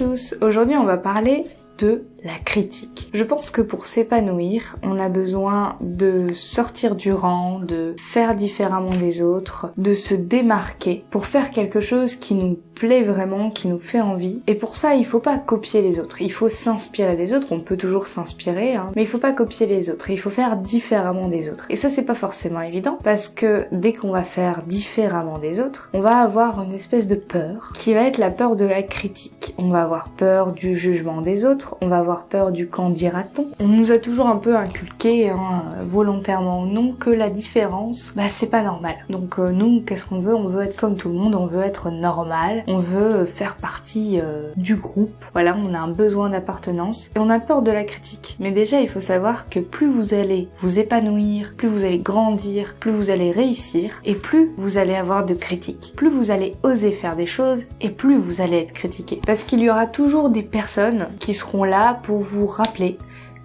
Tous Aujourd'hui on va parler de la critique. Je pense que pour s'épanouir, on a besoin de sortir du rang, de faire différemment des autres, de se démarquer pour faire quelque chose qui nous plaît vraiment, qui nous fait envie. Et pour ça, il faut pas copier les autres. Il faut s'inspirer des autres. On peut toujours s'inspirer, hein, mais il faut pas copier les autres. Il faut faire différemment des autres. Et ça, c'est pas forcément évident parce que dès qu'on va faire différemment des autres, on va avoir une espèce de peur qui va être la peur de la critique. On va avoir peur du jugement des autres. On va avoir peur du quand dira-t-on. On nous a toujours un peu inculqué, hein, volontairement ou non, que la différence, bah c'est pas normal. Donc euh, nous, qu'est-ce qu'on veut? On veut être comme tout le monde, on veut être normal, on veut faire partie euh, du groupe. Voilà, on a un besoin d'appartenance et on a peur de la critique. Mais déjà, il faut savoir que plus vous allez vous épanouir, plus vous allez grandir, plus vous allez réussir et plus vous allez avoir de critiques. Plus vous allez oser faire des choses et plus vous allez être critiqué. Qu'il y aura toujours des personnes qui seront là pour vous rappeler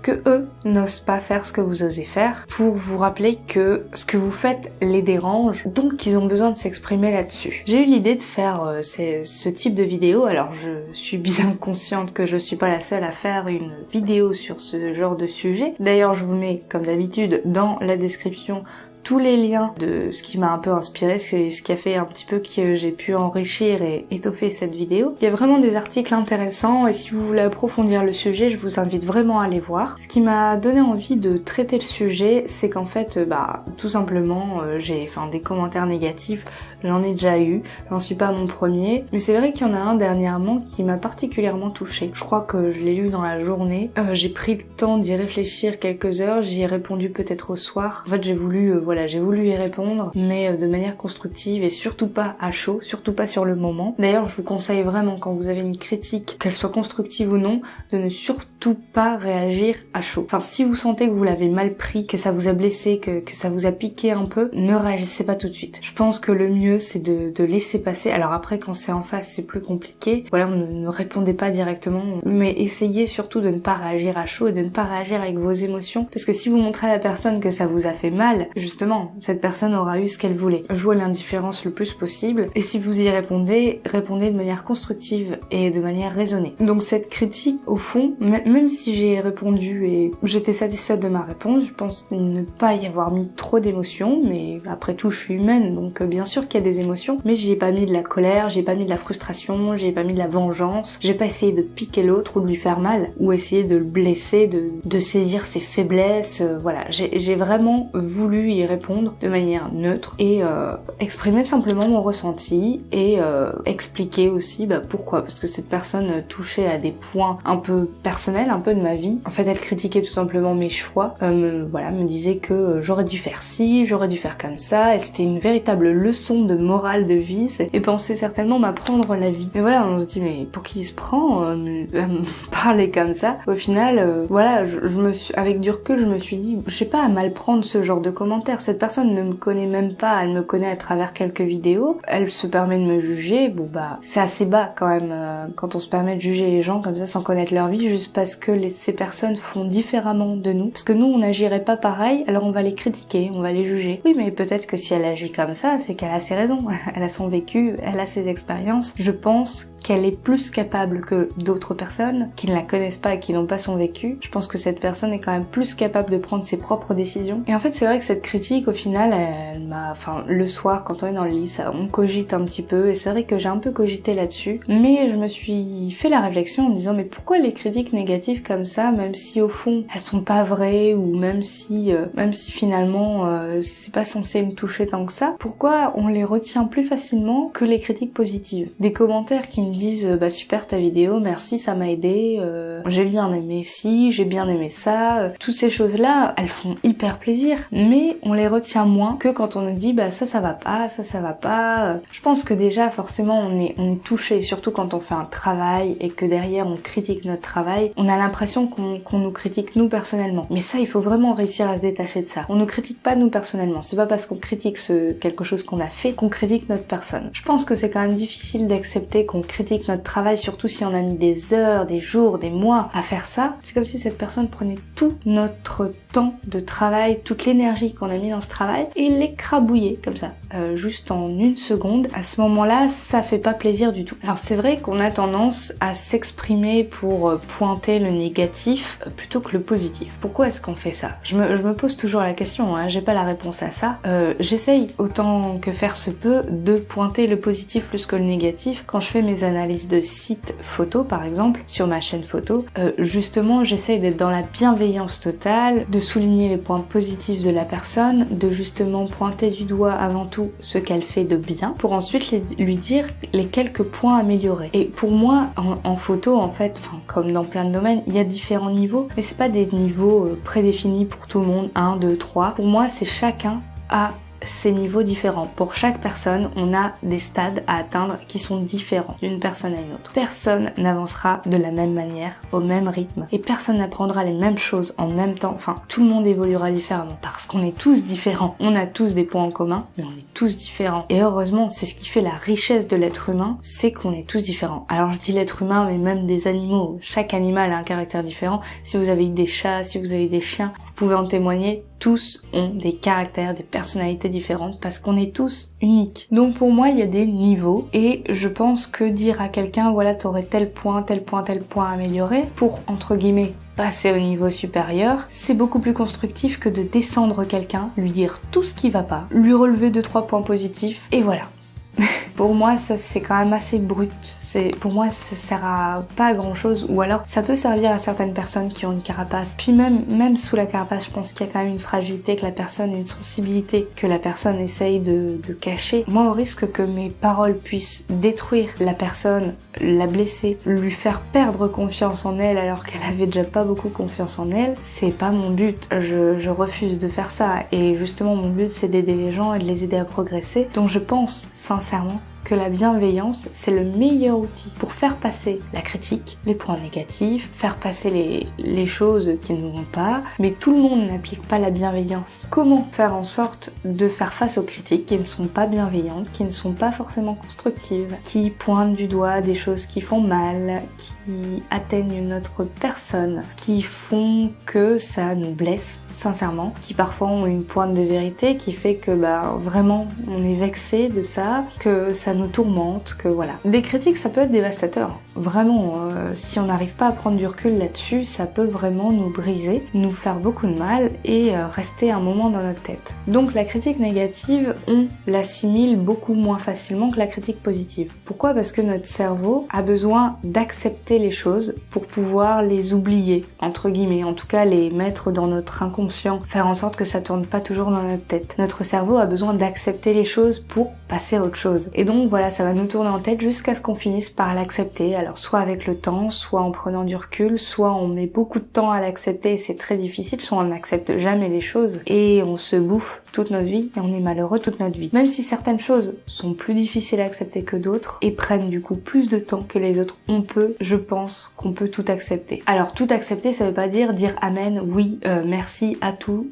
que eux n'osent pas faire ce que vous osez faire, pour vous rappeler que ce que vous faites les dérange, donc ils ont besoin de s'exprimer là-dessus. J'ai eu l'idée de faire euh, ce type de vidéo, alors je suis bien consciente que je suis pas la seule à faire une vidéo sur ce genre de sujet. D'ailleurs je vous mets comme d'habitude dans la description tous les liens de ce qui m'a un peu inspiré, c'est ce qui a fait un petit peu que j'ai pu enrichir et étoffer cette vidéo. Il y a vraiment des articles intéressants et si vous voulez approfondir le sujet, je vous invite vraiment à les voir. Ce qui m'a donné envie de traiter le sujet, c'est qu'en fait, bah, tout simplement, euh, j'ai enfin des commentaires négatifs J'en ai déjà eu, j'en suis pas mon premier, mais c'est vrai qu'il y en a un dernièrement qui m'a particulièrement touchée. Je crois que je l'ai lu dans la journée. Euh, j'ai pris le temps d'y réfléchir quelques heures, j'y ai répondu peut-être au soir. En fait, j'ai voulu, euh, voilà, j'ai voulu y répondre, mais euh, de manière constructive et surtout pas à chaud, surtout pas sur le moment. D'ailleurs, je vous conseille vraiment quand vous avez une critique, qu'elle soit constructive ou non, de ne surtout pas réagir à chaud. Enfin, si vous sentez que vous l'avez mal pris, que ça vous a blessé, que, que ça vous a piqué un peu, ne réagissez pas tout de suite. Je pense que le mieux c'est de, laisser passer. Alors après, quand c'est en face, c'est plus compliqué. Voilà, ne, ne répondez pas directement, mais essayez surtout de ne pas réagir à chaud et de ne pas réagir avec vos émotions, parce que si vous montrez à la personne que ça vous a fait mal, justement, cette personne aura eu ce qu'elle voulait. Jouez l'indifférence le plus possible, et si vous y répondez, répondez de manière constructive et de manière raisonnée. Donc cette critique, au fond, même si j'ai répondu et j'étais satisfaite de ma réponse, je pense ne pas y avoir mis trop d'émotions, mais après tout, je suis humaine, donc euh, bien sûr qu'il y a des émotions, mais j'y ai pas mis de la colère, j'ai pas mis de la frustration, j'ai pas mis de la vengeance, j'ai pas essayé de piquer l'autre ou de lui faire mal, ou essayer de le blesser, de, de saisir ses faiblesses, euh, voilà, j'ai vraiment voulu y répondre de manière neutre et euh, exprimer simplement mon ressenti et euh, expliquer aussi bah, pourquoi, parce que cette personne touchait à des points un peu personnels, un peu de ma vie. En fait, elle critiquait tout simplement mes choix, me, voilà, me disait que j'aurais dû faire ci, j'aurais dû faire comme ça, et c'était une véritable leçon de morale de vie et penser certainement m'apprendre la vie. Mais voilà, on se dit mais pour qui il se prend euh, me parler comme ça? Au final, euh, voilà, je, me suis avec du recul, je me suis dit, je sais pas à mal prendre ce genre de commentaires. Cette personne ne me connaît même pas, elle me connaît à travers quelques vidéos, elle se permet de me juger. Bon bah, c'est assez bas quand même euh, quand on se permet de juger les gens comme ça sans connaître leur vie, juste parce que ces personnes font différemment de nous. Parce que nous, on n'agirait pas pareil, alors on va les critiquer, on va les juger. Oui, mais peut-être que si elle agit comme ça, c'est qu'elle a ses raisons. elle a son vécu, elle a ses expériences. Je pense qu'elle est plus capable que d'autres personnes qui ne la connaissent pas et qui n'ont pas son vécu. Je pense que cette personne est quand même plus capable de prendre ses propres décisions. Et en fait, c'est vrai que cette critique, au final, elle m'a, enfin, le soir, quand on est dans le lit, ça, on cogite un petit peu, et c'est vrai que j'ai un peu cogité là-dessus. Mais je me suis fait la réflexion en me disant, mais pourquoi les critiques négatives comme ça, même si au fond, elles sont pas vraies, ou même si, euh, même si finalement, euh, c'est pas censé me toucher tant que ça, pourquoi on les retient plus facilement que les critiques positives? Des commentaires qui me disent bah super ta vidéo, merci ça m'a aidé, euh, j'ai bien aimé ci, j'ai bien aimé ça, euh, toutes ces choses là elles font hyper plaisir, mais on les retient moins que quand on nous dit bah ça ça va pas, ça ça va pas. Je pense que déjà forcément on est on est touché, surtout quand on fait un travail et que derrière on critique notre travail, on a l'impression qu'on nous critique nous personnellement. Mais ça il faut vraiment réussir à se détacher de ça. On ne critique pas nous personnellement, c'est pas parce qu'on critique ce quelque chose qu'on a fait qu'on critique notre personne. Je pense que c'est quand même difficile d'accepter qu'on critique notre travail, surtout si on a mis des heures, des jours, des mois à faire ça. C'est comme si cette personne prenait tout notre temps de travail, toute l'énergie qu'on a mis dans ce travail et l'écrabouillait comme ça. euh, juste en une seconde, à ce moment-là, ça fait pas plaisir du tout. Alors c'est vrai qu'on a tendance à s'exprimer pour euh, pointer le négatif euh, plutôt que le positif. Pourquoi est-ce qu'on fait ça? Je me, pose toujours la question, hein, j'ai pas la réponse à ça. J'essaye autant que faire se peut de pointer le positif plus que le négatif quand je fais mes analyses de sites photos par exemple sur ma chaîne photo. Euh, justement, j'essaye d'être dans la bienveillance totale, de souligner les points positifs de la personne, de justement pointer du doigt avant tout ce qu'elle fait de bien pour ensuite lui dire les quelques points améliorés. Et pour moi, en, en photo, en fait, comme dans plein de domaines, il y a différents niveaux, mais c'est pas des niveaux euh, prédéfinis pour tout le monde, 1, 2, 3. Pour moi, c'est chacun à ces niveaux différents. Pour chaque personne, on a des stades à atteindre qui sont différents d'une personne à une autre. Personne n'avancera de la même manière, au même rythme, et personne n'apprendra les mêmes choses en même temps. Enfin, tout le monde évoluera différemment parce qu'on est tous différents. On a tous des points en commun, mais on est tous différents. Et heureusement, c'est ce qui fait la richesse de l'être humain, c'est qu'on est tous différents. Alors je dis l'être humain, mais même des animaux. Chaque animal a un caractère différent. Si vous avez eu des chats, si vous avez des chiens, vous pouvez en témoigner tous ont des caractères, des personnalités différentes parce qu'on est tous uniques. Donc pour moi, il y a des niveaux et je pense que dire à quelqu'un voilà, t'aurais tel point, tel point, tel point amélioré pour entre guillemets passer au niveau supérieur, c'est beaucoup plus constructif que de descendre quelqu'un, lui dire tout ce qui va pas, lui relever deux trois points positifs et voilà. pour moi, ça c'est quand même assez brut. Pour moi, ça sert à pas grand chose. Ou alors, ça peut servir à certaines personnes qui ont une carapace. Puis même, même sous la carapace, je pense qu'il y a quand même une fragilité, que la personne, une sensibilité que la personne essaye de, de cacher. Moi, au risque que mes paroles puissent détruire la personne, la blesser, lui faire perdre confiance en elle alors qu'elle avait déjà pas beaucoup confiance en elle, c'est pas mon but. Je, je refuse de faire ça. Et justement, mon but, c'est d'aider les gens et de les aider à progresser. Donc je pense sincèrement sóng que la bienveillance, c'est le meilleur outil pour faire passer la critique, les points négatifs, faire passer les, les choses qui ne vont pas, mais tout le monde n'applique pas la bienveillance. Comment faire en sorte de faire face aux critiques qui ne sont pas bienveillantes, qui ne sont pas forcément constructives, qui pointent du doigt des choses qui font mal, qui atteignent notre personne, qui font que ça nous blesse sincèrement, qui parfois ont une pointe de vérité qui fait que bah vraiment on est vexé de ça, que ça nous tourmente, que voilà. Des critiques ça peut être dévastateur, vraiment. Euh, si on n'arrive pas à prendre du recul là-dessus, ça peut vraiment nous briser, nous faire beaucoup de mal et euh, rester un moment dans notre tête. Donc la critique négative, on l'assimile beaucoup moins facilement que la critique positive. Pourquoi? Parce que notre cerveau a besoin d'accepter les choses pour pouvoir les oublier, entre guillemets, en tout cas les mettre dans notre inconscient faire en sorte que ça tourne pas toujours dans notre tête. Notre cerveau a besoin d'accepter les choses pour passer à autre chose. Et donc voilà, ça va nous tourner en tête jusqu'à ce qu'on finisse par l'accepter. Alors soit avec le temps, soit en prenant du recul, soit on met beaucoup de temps à l'accepter et c'est très difficile, soit on n'accepte jamais les choses et on se bouffe toute notre vie et on est malheureux toute notre vie. Même si certaines choses sont plus difficiles à accepter que d'autres et prennent du coup plus de temps que les autres, on peut, je pense, qu'on peut tout accepter. Alors tout accepter, ça veut pas dire dire amen, oui, euh, merci à tout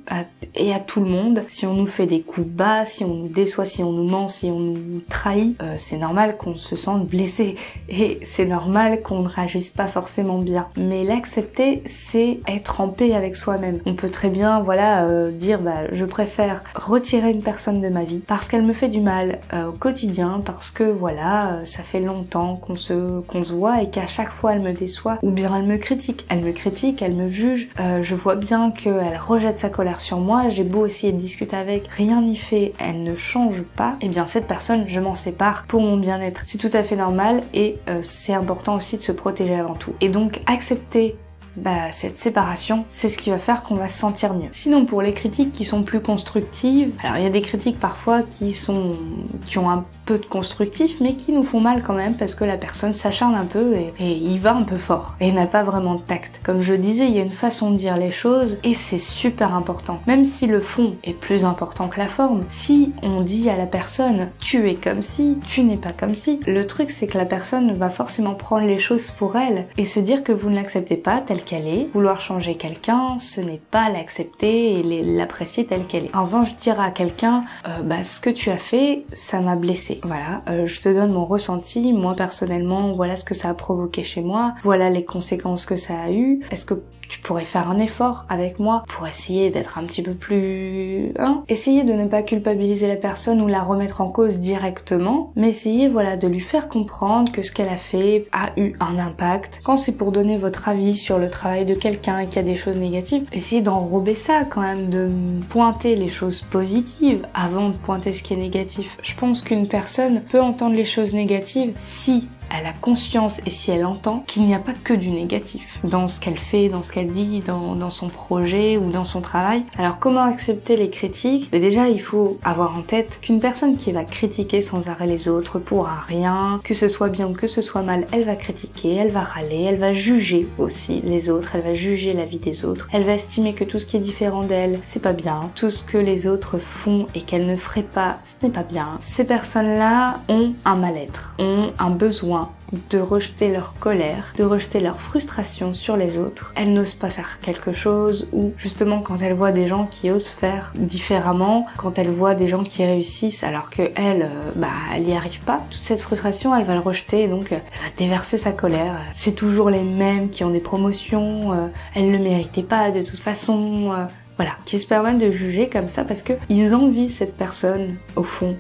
et à tout le monde. Si on nous fait des coups bas, si on nous déçoit, si on nous ment, on nous trahit, euh, c'est normal qu'on se sente blessé et c'est normal qu'on ne réagisse pas forcément bien. Mais l'accepter, c'est être en paix avec soi-même. On peut très bien, voilà, euh, dire bah je préfère retirer une personne de ma vie parce qu'elle me fait du mal euh, au quotidien, parce que voilà, ça fait longtemps qu'on se qu'on se voit et qu'à chaque fois elle me déçoit ou bien elle me critique, elle me critique, elle me juge. je vois bien qu'elle rejette sa colère sur moi. J'ai beau essayer de discuter avec, rien n'y fait, elle ne change pas. Et eh bien cette personne, je m'en sépare pour mon bien-être. C'est tout à fait normal et euh, c'est important aussi de se protéger avant tout. Et donc accepter bah, cette séparation, c'est ce qui va faire qu'on va se sentir mieux. Sinon, pour les critiques qui sont plus constructives, alors il y a des critiques parfois qui sont, qui ont un peu de constructif, mais qui nous font mal quand même parce que la personne s'acharne un peu et, et il va un peu fort et n'a pas vraiment de tact. Comme je disais, il y a une façon de dire les choses et c'est super important. Même si le fond est plus important que la forme, si on dit à la personne tu es comme si, tu n'es pas comme si, le truc c'est que la personne va forcément prendre les choses pour elle et se dire que vous ne l'acceptez pas telle qu'elle est. Vouloir changer quelqu'un, ce n'est pas l'accepter et l'apprécier telle qu'elle est. En revanche, dire à quelqu'un, euh, bah, ce que tu as fait, ça m'a blessé. Voilà, euh, je te donne mon ressenti, moi personnellement, voilà ce que ça a provoqué chez moi, voilà les conséquences que ça a eu. Est-ce que tu pourrais faire un effort avec moi pour essayer d'être un petit peu plus... Hein Essayez de ne pas culpabiliser la personne ou la remettre en cause directement, mais essayez voilà de lui faire comprendre que ce qu'elle a fait a eu un impact. Quand c'est pour donner votre avis sur le travail de quelqu'un et qu'il y a des choses négatives, essayez d'enrober ça quand même, de pointer les choses positives avant de pointer ce qui est négatif. Je pense qu'une personne peut entendre les choses négatives si elle a conscience et si elle entend qu'il n'y a pas que du négatif dans ce qu'elle fait, dans ce qu'elle dit, dans, son projet ou dans son travail. Alors comment accepter les critiques? Mais Déjà, il faut avoir en tête qu'une personne qui va critiquer sans arrêt les autres pour un rien, que ce soit bien ou que ce soit mal, elle va critiquer, elle va râler, elle va juger aussi les autres, elle va juger la vie des autres, elle va estimer que tout ce qui est différent d'elle, c'est pas bien, tout ce que les autres font et qu'elle ne ferait pas, ce n'est pas bien. Ces personnes-là ont un mal-être, ont un besoin de rejeter leur colère, de rejeter leur frustration sur les autres. Elles n'osent pas faire quelque chose ou justement quand elles voient des gens qui osent faire différemment, quand elles voient des gens qui réussissent alors que elle, euh, bah, elle n'y arrive pas, toute cette frustration, elle va le rejeter et donc euh, elle va déverser sa colère. C'est toujours les mêmes qui ont des promotions, euh, elles ne méritaient pas de toute façon. voilà, qui se permettent de juger comme ça parce que ils envient cette personne au fond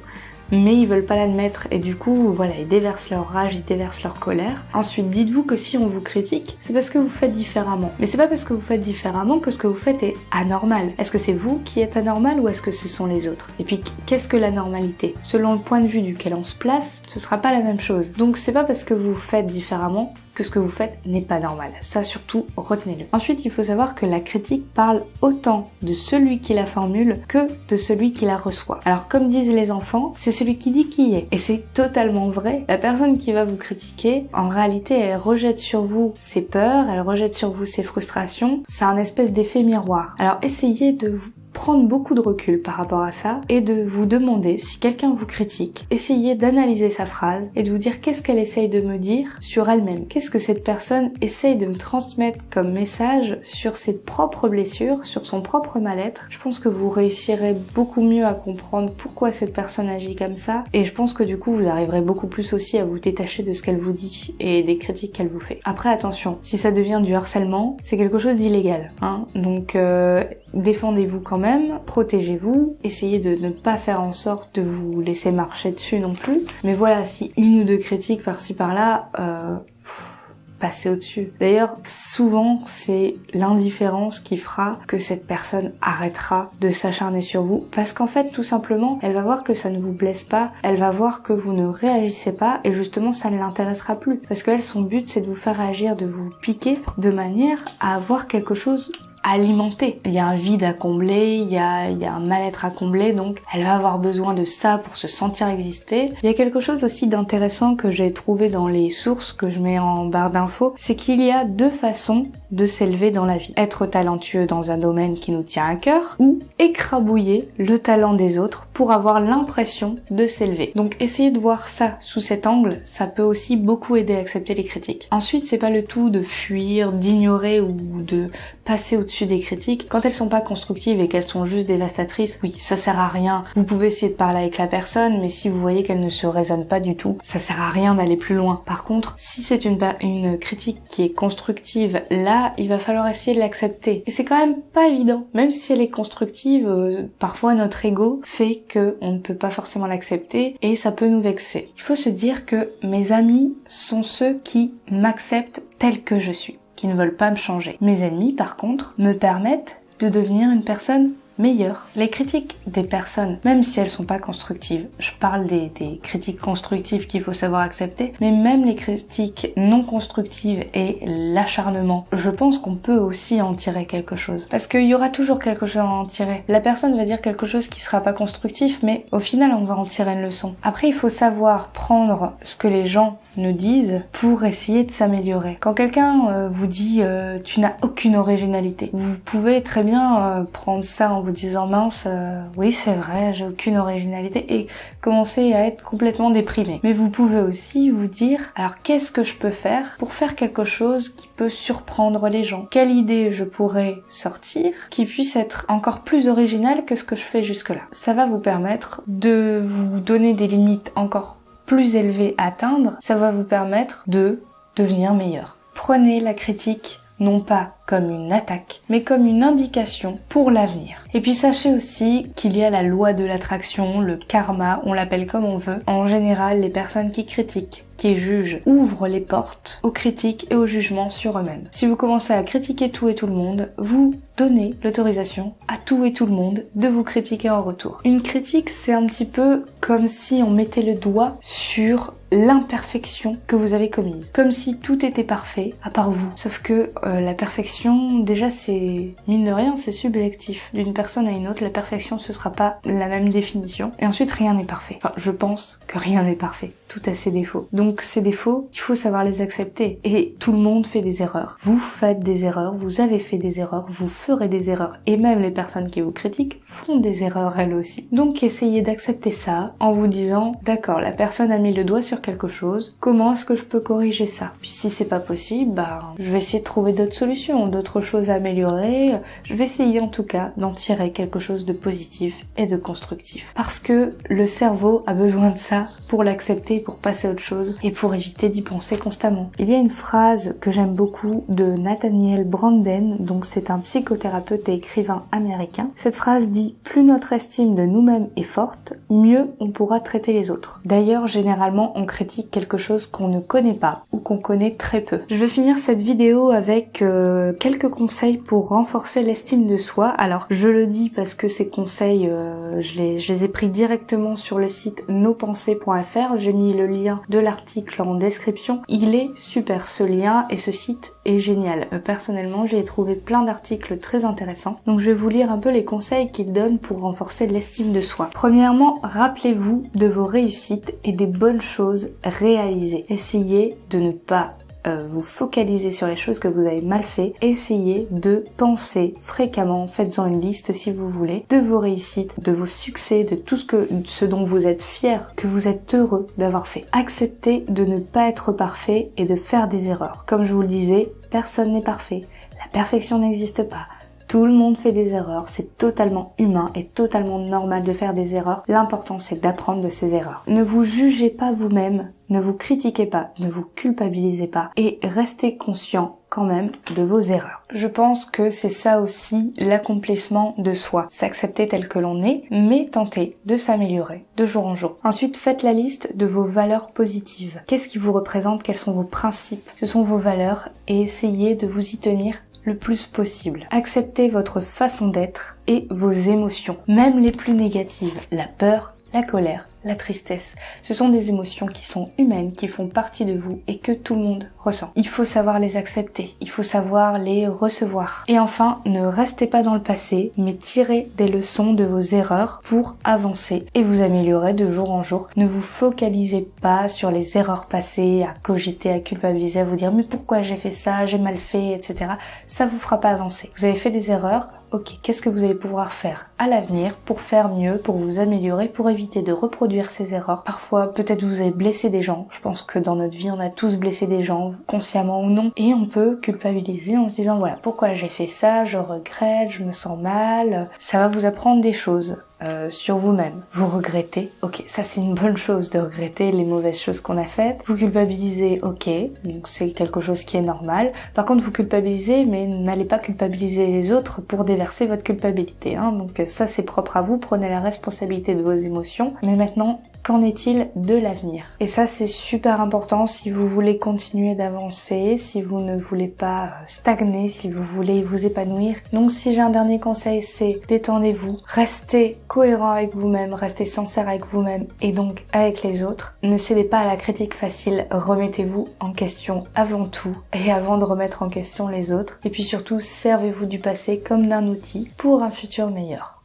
mais ils veulent pas l'admettre et du coup voilà ils déversent leur rage, ils déversent leur colère. Ensuite dites-vous que si on vous critique, c'est parce que vous faites différemment. Mais c'est pas parce que vous faites différemment que ce que vous faites est anormal. Est-ce que c'est vous qui êtes anormal ou est-ce que ce sont les autres? Et puis qu'est-ce que la normalité? Selon le point de vue duquel on se place, ce sera pas la même chose. Donc c'est pas parce que vous faites différemment que ce que vous faites n'est pas normal. Ça surtout, retenez-le. Ensuite, il faut savoir que la critique parle autant de celui qui la formule que de celui qui la reçoit. Alors comme disent les enfants, c'est celui qui dit qui est. Et c'est totalement vrai. La personne qui va vous critiquer, en réalité, elle rejette sur vous ses peurs, elle rejette sur vous ses frustrations. C'est un espèce d'effet miroir. Alors essayez de vous prendre beaucoup de recul par rapport à ça et de vous demander si quelqu'un vous critique, essayez d'analyser sa phrase et de vous dire qu'est-ce qu'elle essaye de me dire sur elle-même. Qu'est-ce que cette personne essaye de me transmettre comme message sur ses propres blessures, sur son propre mal-être? Je pense que vous réussirez beaucoup mieux à comprendre pourquoi cette personne agit comme ça et je pense que du coup vous arriverez beaucoup plus aussi à vous détacher de ce qu'elle vous dit et des critiques qu'elle vous fait. Après attention, si ça devient du harcèlement, c'est quelque chose d'illégal. Hein Donc euh, défendez-vous quand même, protégez-vous, essayez de ne pas faire en sorte de vous laisser marcher dessus non plus. Mais voilà, si une ou deux critiques par-ci par-là, euh, passez au-dessus. D'ailleurs, souvent, c'est l'indifférence qui fera que cette personne arrêtera de s'acharner sur vous. Parce qu'en fait, tout simplement, elle va voir que ça ne vous blesse pas, elle va voir que vous ne réagissez pas, et justement, ça ne l'intéressera plus. Parce qu'elle, son but, c'est de vous faire agir, de vous piquer, de manière à avoir quelque chose alimenter. Il y a un vide à combler, il y a, il y a un mal-être à combler, donc elle va avoir besoin de ça pour se sentir exister. Il y a quelque chose aussi d'intéressant que j'ai trouvé dans les sources que je mets en barre d'infos, c'est qu'il y a deux façons de s'élever dans la vie. Être talentueux dans un domaine qui nous tient à cœur ou écrabouiller le talent des autres pour avoir l'impression de s'élever. Donc essayez de voir ça sous cet angle, ça peut aussi beaucoup aider à accepter les critiques. Ensuite, c'est pas le tout de fuir, d'ignorer ou de passer au-dessus des critiques. Quand elles sont pas constructives et qu'elles sont juste dévastatrices, oui, ça sert à rien. Vous pouvez essayer de parler avec la personne, mais si vous voyez qu'elle ne se résonne pas du tout, ça sert à rien d'aller plus loin. Par contre, si c'est une, une critique qui est constructive, là, il va falloir essayer de l'accepter. Et c'est quand même pas évident. Même si elle est constructive, euh, parfois notre ego fait que on ne peut pas forcément l'accepter et ça peut nous vexer. Il faut se dire que mes amis sont ceux qui m'acceptent tel que je suis qui ne veulent pas me changer. Mes ennemis, par contre, me permettent de devenir une personne meilleure. Les critiques des personnes, même si elles sont pas constructives, je parle des, des critiques constructives qu'il faut savoir accepter, mais même les critiques non constructives et l'acharnement, je pense qu'on peut aussi en tirer quelque chose. Parce qu'il y aura toujours quelque chose à en tirer. La personne va dire quelque chose qui sera pas constructif, mais au final on va en tirer une leçon. Après il faut savoir prendre ce que les gens nous disent pour essayer de s'améliorer. Quand quelqu'un euh, vous dit euh, tu n'as aucune originalité, vous pouvez très bien euh, prendre ça en vous disant mince oui c'est vrai j'ai aucune originalité et commencer à être complètement déprimé. Mais vous pouvez aussi vous dire alors qu'est-ce que je peux faire pour faire quelque chose qui peut surprendre les gens? Quelle idée je pourrais sortir qui puisse être encore plus originale que ce que je fais jusque-là? Ça va vous permettre de vous donner des limites encore plus élevé atteindre, ça va vous permettre de devenir meilleur. Prenez la critique non pas comme une attaque, mais comme une indication pour l'avenir. Et puis sachez aussi qu'il y a la loi de l'attraction, le karma, on l'appelle comme on veut. En général, les personnes qui critiquent, qui jugent, ouvrent les portes aux critiques et aux jugements sur eux-mêmes. Si vous commencez à critiquer tout et tout le monde, vous donnez l'autorisation à tout et tout le monde de vous critiquer en retour. Une critique, c'est un petit peu comme si on mettait le doigt sur l'imperfection que vous avez commise. Comme si tout était parfait, à part vous. Sauf que euh, la perfection, déjà c'est, mine de rien, c'est subjectif. D'une personne à une autre, la perfection ce sera pas la même définition. Et ensuite, rien n'est parfait. Enfin, je pense que rien n'est parfait. Tout a ses défauts. Donc ces défauts, il faut savoir les accepter. Et tout le monde fait des erreurs. Vous faites des erreurs, vous avez fait des erreurs, vous ferez des erreurs. Et même les personnes qui vous critiquent font des erreurs elles aussi. Donc essayez d'accepter ça en vous disant, d'accord, la personne a mis le doigt sur quelque chose, comment est-ce que je peux corriger ça? Puis si c'est pas possible, bah, je vais essayer de trouver d'autres solutions, d'autres choses à améliorer. Je vais essayer en tout cas d'en tirer quelque chose de positif et de constructif. Parce que le cerveau a besoin de ça pour l'accepter, pour passer à autre chose et pour éviter d'y penser constamment. Il y a une phrase que j'aime beaucoup de Nathaniel Branden, donc c'est un psychothérapeute et écrivain américain. Cette phrase dit plus notre estime de nous-mêmes est forte, mieux on pourra traiter les autres. D'ailleurs, généralement, on critique quelque chose qu'on ne connaît pas ou qu'on connaît très peu. Je vais finir cette vidéo avec euh, quelques conseils pour renforcer l'estime de soi. Alors, je le dis parce que ces conseils, euh, je, les, ai pris directement sur le site nospensées.fr. J'ai mis le lien de l'article en description. Il est super ce lien et ce site est génial. Euh, personnellement, j'ai trouvé plein d'articles très intéressants. Donc je vais vous lire un peu les conseils qu'il donne pour renforcer l'estime de soi. Premièrement, rappelez-vous de vos réussites et des bonnes choses réalisées. Essayez de ne pas euh, vous focaliser sur les choses que vous avez mal fait. Essayez de penser fréquemment, faites-en une liste si vous voulez, de vos réussites, de vos succès, de tout ce que, ce dont vous êtes fier, que vous êtes heureux d'avoir fait. Acceptez de ne pas être parfait et de faire des erreurs. Comme je vous le disais, personne n'est parfait. La perfection n'existe pas. Tout le monde fait des erreurs, c'est totalement humain et totalement normal de faire des erreurs. L'important c'est d'apprendre de ces erreurs. Ne vous jugez pas vous-même, ne vous critiquez pas, ne vous culpabilisez pas et restez conscient quand même de vos erreurs. Je pense que c'est ça aussi l'accomplissement de soi, s'accepter tel que l'on est, mais tenter de s'améliorer de jour en jour. Ensuite, faites la liste de vos valeurs positives. Qu'est-ce qui vous représente? Quels sont vos principes? Ce sont vos valeurs et essayez de vous y tenir le plus possible. Acceptez votre façon d'être et vos émotions, même les plus négatives, la peur, la colère, la tristesse. Ce sont des émotions qui sont humaines, qui font partie de vous et que tout le monde ressent. Il faut savoir les accepter, il faut savoir les recevoir. Et enfin, ne restez pas dans le passé, mais tirez des leçons de vos erreurs pour avancer et vous améliorer de jour en jour. Ne vous focalisez pas sur les erreurs passées, à cogiter, à culpabiliser, à vous dire mais pourquoi j'ai fait ça, j'ai mal fait, etc. Ça vous fera pas avancer. Vous avez fait des erreurs, ok, qu'est-ce que vous allez pouvoir faire à l'avenir pour faire mieux, pour vous améliorer, pour éviter de reproduire ces erreurs? Parfois, peut-être vous avez blessé des gens. Je pense que dans notre vie, on a tous blessé des gens, consciemment ou non. Et on peut culpabiliser en se disant, voilà, pourquoi j'ai fait ça, je regrette, je me sens mal. Ça va vous apprendre des choses. Euh, sur vous-même. Vous regrettez, ok, ça c'est une bonne chose de regretter les mauvaises choses qu'on a faites. Vous culpabilisez, ok, donc c'est quelque chose qui est normal. Par contre, vous culpabilisez, mais n'allez pas culpabiliser les autres pour déverser votre culpabilité. Hein. Donc ça c'est propre à vous, prenez la responsabilité de vos émotions. Mais maintenant, Qu'en est-il de l'avenir? Et ça c'est super important si vous voulez continuer d'avancer, si vous ne voulez pas stagner, si vous voulez vous épanouir. Donc si j'ai un dernier conseil c'est détendez-vous, restez cohérent avec vous-même, restez sincère avec vous-même et donc avec les autres. Ne cédez pas à la critique facile, remettez-vous en question avant tout et avant de remettre en question les autres. Et puis surtout servez-vous du passé comme d'un outil pour un futur meilleur.